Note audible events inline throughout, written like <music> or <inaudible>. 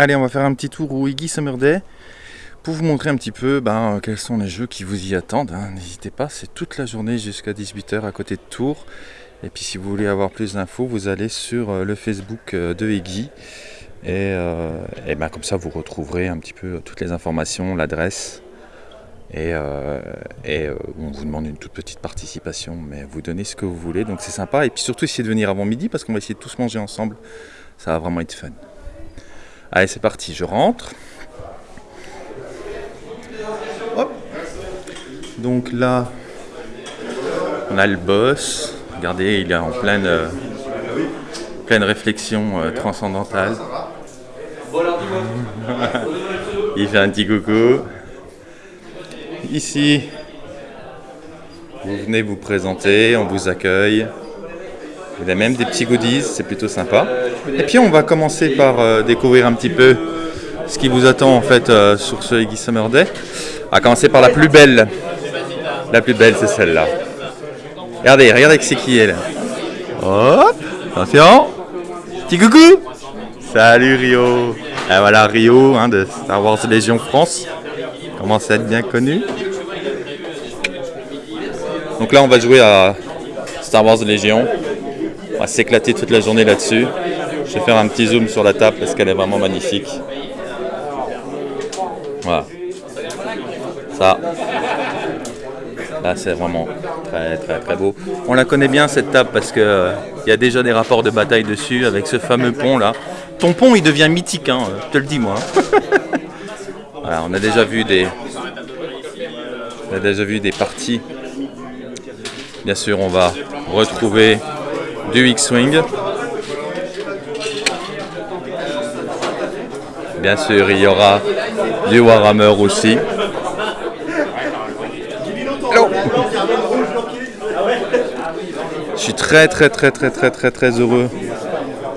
Allez, on va faire un petit tour au Iggy Summer Day pour vous montrer un petit peu ben, quels sont les jeux qui vous y attendent. hein. N'hésitez pas, c'est toute la journée jusqu'à 18h à côté de Tours. Et puis si vous voulez avoir plus d'infos, vous allez sur euh, le Facebook euh, de Iggy. Et, euh, ben, comme ça, vous retrouverez un petit peu toutes les informations, l'adresse. Et, euh, euh, on vous demande une toute petite participation, mais vous donnez ce que vous voulez, donc c'est sympa. Et puis surtout, essayez de venir avant midi parce qu'on va essayer de tous manger ensemble. Ça va vraiment être fun. Allez, c'est parti, je rentre. Donc là, on a le boss. Regardez, il est en pleine, euh, pleine réflexion euh, transcendantale. <laughs> il fait un petit coucou. Ici, vous venez vous présenter, on vous accueille. Vous avez même des petits goodies, c'est plutôt sympa. Et puis on va commencer par euh, découvrir un petit peu ce qui vous attend en fait euh, sur ce Iggy Summer Day. Va commencer par la plus belle. La plus belle, c'est celle-là. Regardez, regardez c'est qui elle. Hop, attention. Petit coucou. Salut Rio. Et voilà Rio hein, de Star Wars Légion France. Commence à être bien connu? Donc là, on va jouer à Star Wars Légion. On va s'éclater toute la journée là-dessus. Je vais faire un petit zoom sur la table parce qu'elle est vraiment magnifique. Voilà. Ça. Là, c'est vraiment très très très beau. On la connaît bien cette table parce que euh, y a déjà des rapports de bataille dessus avec ce fameux pont là. Ton pont, il devient mythique, hein, je te le dis moi. <laughs> Voilà, on a déjà vu des, on a déjà vu des parties. Bien sûr, on va retrouver du X-Wing. Bien sûr, il y aura du Warhammer aussi. Hello. Je suis très très très très très très très heureux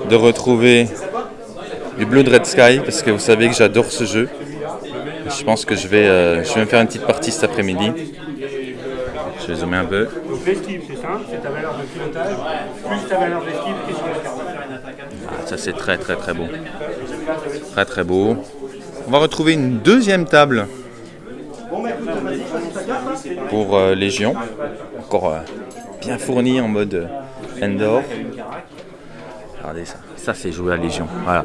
de retrouver du Blood Red Sky parce que vous savez que j'adore ce jeu. Je pense que je vais, euh, je vais me faire une petite partie cet après-midi. Je vais zoomer un peu. Donc l'esquive, c'est simple, c'est ta valeur de pilotage, plus ta valeur d'esquive qui est sur carte. Ah, ça c'est très très très beau. Très très beau. On va retrouver une deuxième table pour euh, Légion. Encore euh, bien fournie en mode euh, Endor. Regardez ça. Ça c'est jouer à Légion. Voilà.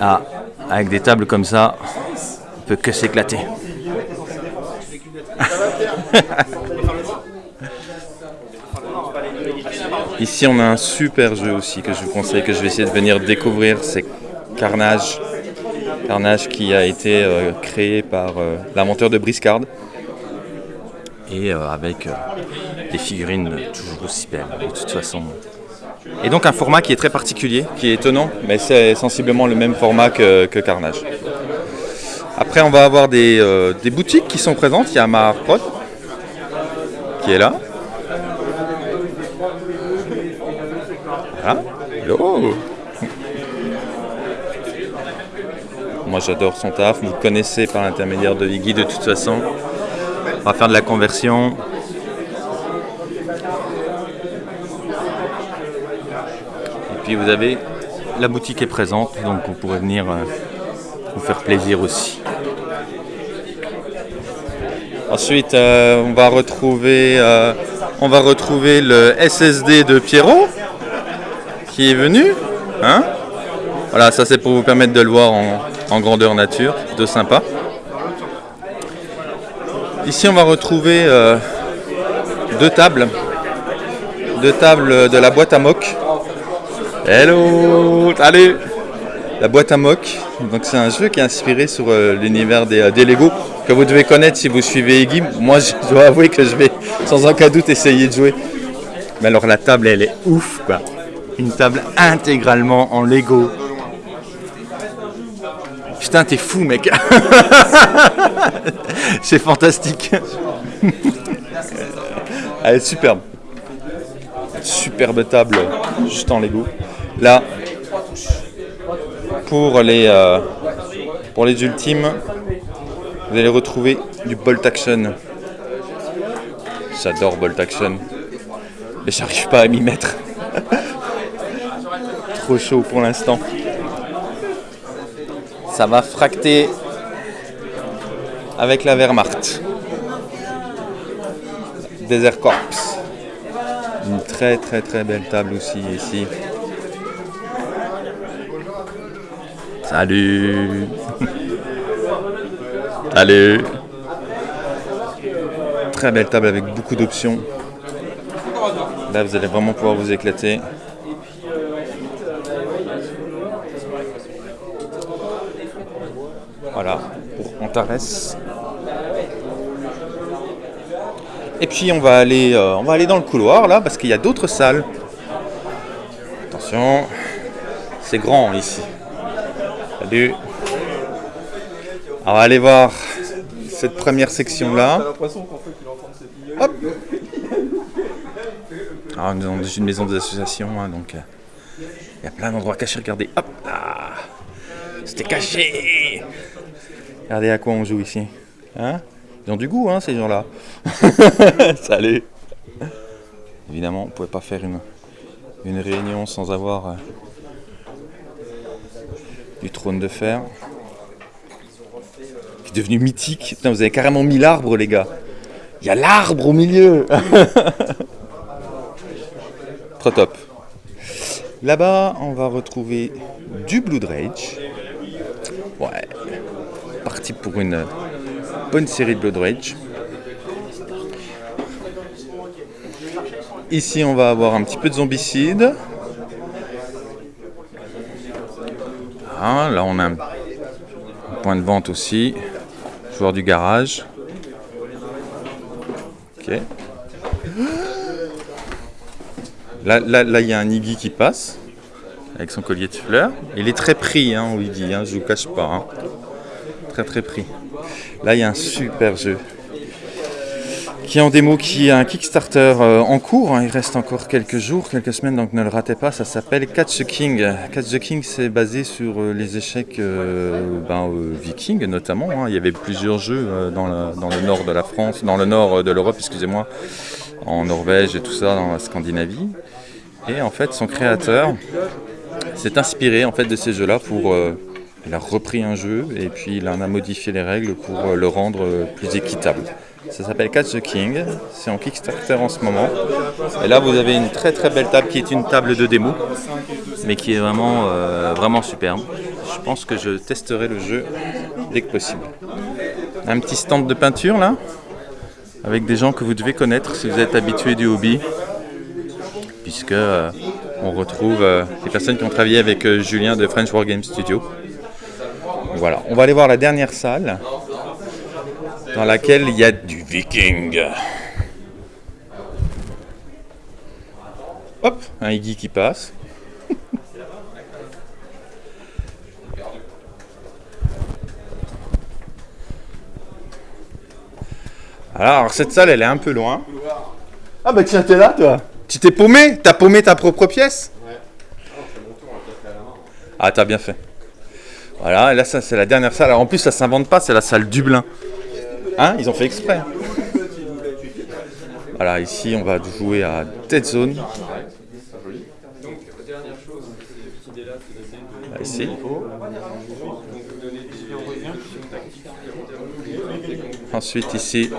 Ah, avec des tables comme ça, on peut que s'éclater. <laughs> Ici, on a un super jeu aussi que je vous conseille, que je vais essayer de venir découvrir. C'est Carnage. Carnage qui a été euh, créé par euh, l'inventeur de Briscard. Et euh, avec des figurines toujours aussi belles, de toute façon. Et donc un format qui est très particulier, qui est étonnant, mais c'est sensiblement le même format que, Carnage. Après, on va avoir des, des boutiques qui sont présentes. Il y a Mahar Prod qui est là. Voilà. Hello? Moi j'adore son taf, vous le connaissez par l'intermédiaire de Iggy de toute façon. On va faire de la conversion. Et puis vous avez la boutique est présente, donc vous pourrez venir euh, vous faire plaisir aussi. Ensuite, euh, on va retrouver, euh, on va retrouver le SSD de Pierrot qui est venu. Hein voilà, ça c'est pour vous permettre de le voir en, en grandeur nature, plutôt sympa. Ici, on va retrouver euh, deux tables, deux tables de la boîte à mock. Hello, allez, la boîte à mock. Donc c'est un jeu qui est inspiré sur euh, l'univers des, euh, des Lego que vous devez connaître si vous suivez Iggy. Moi, je dois avouer que je vais sans aucun doute essayer de jouer. Mais alors la table, elle est ouf, quoi. Une table intégralement en Lego. Putain, t'es fou, mec. <laughs> C'est fantastique. <laughs> Elle est superbe. Superbe table, juste en Lego. Là, pour les, euh, pour les ultimes, vous allez retrouver du Bolt Action. J'adore Bolt Action. Mais j'arrive pas à m'y mettre. <laughs> Trop chaud pour l'instant. Ça va fracter avec la Wehrmacht. Desert Corps. Une très très très belle table aussi ici. Salut Salut Très belle table avec beaucoup d'options. Là vous allez vraiment pouvoir vous éclater. Voilà, pour Antares. Et puis on va aller, euh, on va aller dans le couloir là parce qu'il y a d'autres salles. Attention, c'est grand ici. Salut. On voir cette première section là. Hop. Alors, nous sommes dans une maison des associations, hein, donc euh, il y a plein d'endroits cachés. Regardez, hop c'était caché. Regardez à quoi on joue ici. Hein Ils ont du goût, hein, ces gens-là. <laughs> Salut. Évidemment, on ne pouvait pas faire une, une réunion sans avoir euh, du trône de fer. Qui est devenu mythique. Putain, vous avez carrément mis l'arbre, les gars. Il y a l'arbre au milieu. <laughs> Trop top. Là-bas, on va retrouver du Blood Rage. Ouais. Parti pour une bonne série de Blood Rage. Ici, on va avoir un petit peu de zombicide. Ah, là, on a un point de vente aussi. Joueur du garage. Ok. Là, il y a un Iggy qui passe avec son collier de fleurs. Il est très pris, hein, dit, hein, je vous cache pas. hein. Très très pris. Là, il y a un super jeu qui est en démo, qui est un Kickstarter euh, en cours. hein. Il reste encore quelques jours, quelques semaines, donc ne le ratez pas. Ça s'appelle Catch the King. Catch the King, c'est basé sur euh, les échecs euh, ben, vikings notamment. hein. Il y avait plusieurs jeux dans, le, dans le nord de la France, dans le nord de l'Europe, excusez-moi, en Norvège et tout ça, dans la Scandinavie. Et en fait, son créateur s'est inspiré en fait de ces jeux-là pour. il a repris un jeu et puis il en a modifié les règles pour le rendre plus équitable. Ça s'appelle Catch the King, c'est en Kickstarter en ce moment. Et là vous avez une très très belle table qui est une table de démo, mais qui est vraiment, euh, vraiment superbe. Je pense que je testerai le jeu dès que possible. Un petit stand de peinture là, avec des gens que vous devez connaître si vous êtes habitué du hobby, puisque euh, on retrouve euh, les personnes qui ont travaillé avec euh, Julien de French War Game Studio. Voilà, on va aller voir la dernière salle dans laquelle il y a du viking. Hop, un Iggy qui passe. <laughs> Alors, cette salle, elle est un peu loin. Ah bah tiens, t'es là, toi Tu t'es paumé? T'as paumé ta propre pièce? Ah, t'as bien fait. Voilà, et là, ça, c'est la dernière salle. Alors, en plus, ça s'invente pas, c'est la salle Dublin. Hein Ils ont fait exprès. Voilà, ici, on va jouer à Dead Zone. Ici. Ensuite, ici.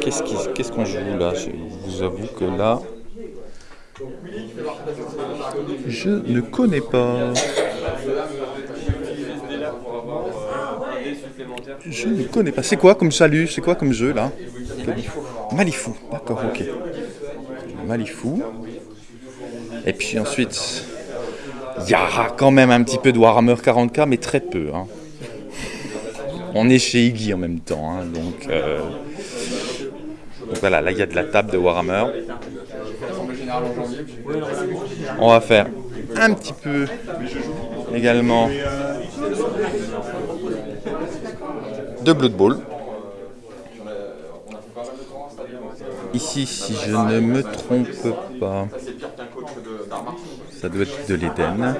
Qu'est-ce qu'on joue là? Je vous avoue que là. Je ne connais pas. Je ne connais pas. C'est quoi comme salut? C'est quoi comme jeu là? Malifou. D'accord, ok. Malifou. Et puis ensuite, il y aura quand même un petit peu de Warhammer 40k, mais très peu. hein. On est chez Iggy en même temps, hein, donc, euh, donc voilà, là il y a de la table de Warhammer. On va faire un petit peu également de Blood Bowl. Ici, si je ne me trompe pas, ça doit être de l'Éden.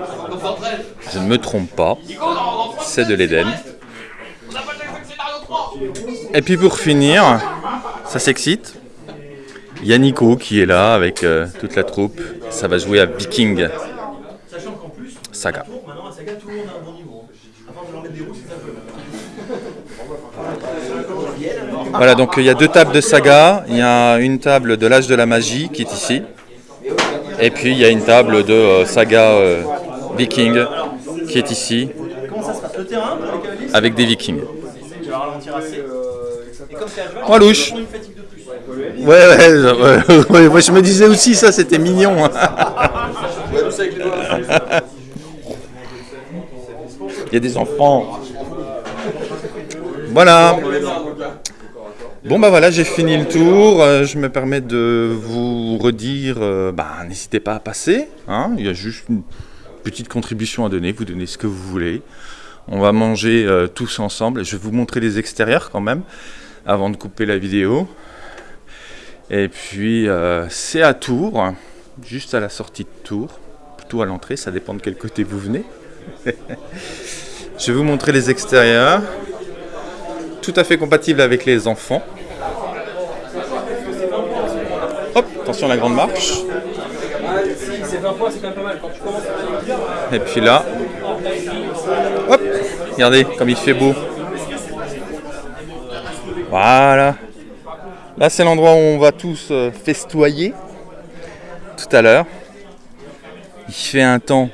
Je ne me trompe pas, c'est de l'Éden. Et puis pour finir, ça s'excite. Il y a Nico qui est là avec euh, toute la troupe. Ça va jouer à Viking. Saga. Voilà, donc il y a deux tables de saga. Il y a une table de l'âge de la magie qui est ici. Et puis il y a une table de euh, saga euh, viking qui est ici avec des vikings. Oh, louche. Ouais, ouais, ouais, <laughs> ouais, je me disais aussi ça, c'était mignon. <laughs> Il y a des enfants. Voilà. Bon bah voilà, j'ai fini le tour. Euh, Je me permets de vous redire, euh, bah, n'hésitez pas à passer. hein. Il y a juste une petite contribution à donner. Vous donnez ce que vous voulez. On va manger euh, tous ensemble. Je vais vous montrer les extérieurs quand même avant de couper la vidéo. Et puis c'est à Tours, juste à la sortie de Tours, plutôt à l'entrée, ça dépend de quel côté vous venez. <laughs> Je vais vous montrer les extérieurs, tout à fait compatible avec les enfants. Hop, attention à la grande marche. Si c'est 20 points, c'est quand même pas mal. Quand tu commences à dire, Et puis là, hop, regardez comme il fait beau. Voilà. Là, c'est l'endroit où on va tous euh, festoyer tout à l'heure. Il fait un temps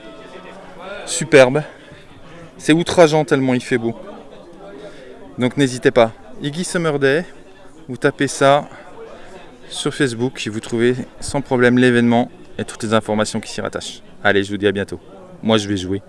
superbe. C'est outrageant tellement il fait beau. Donc n'hésitez pas. Iggy Summer Day, vous tapez ça sur Facebook vous trouvez sans problème l'événement et toutes les informations qui s'y rattachent. Allez, je vous dis à bientôt. Moi, je vais jouer.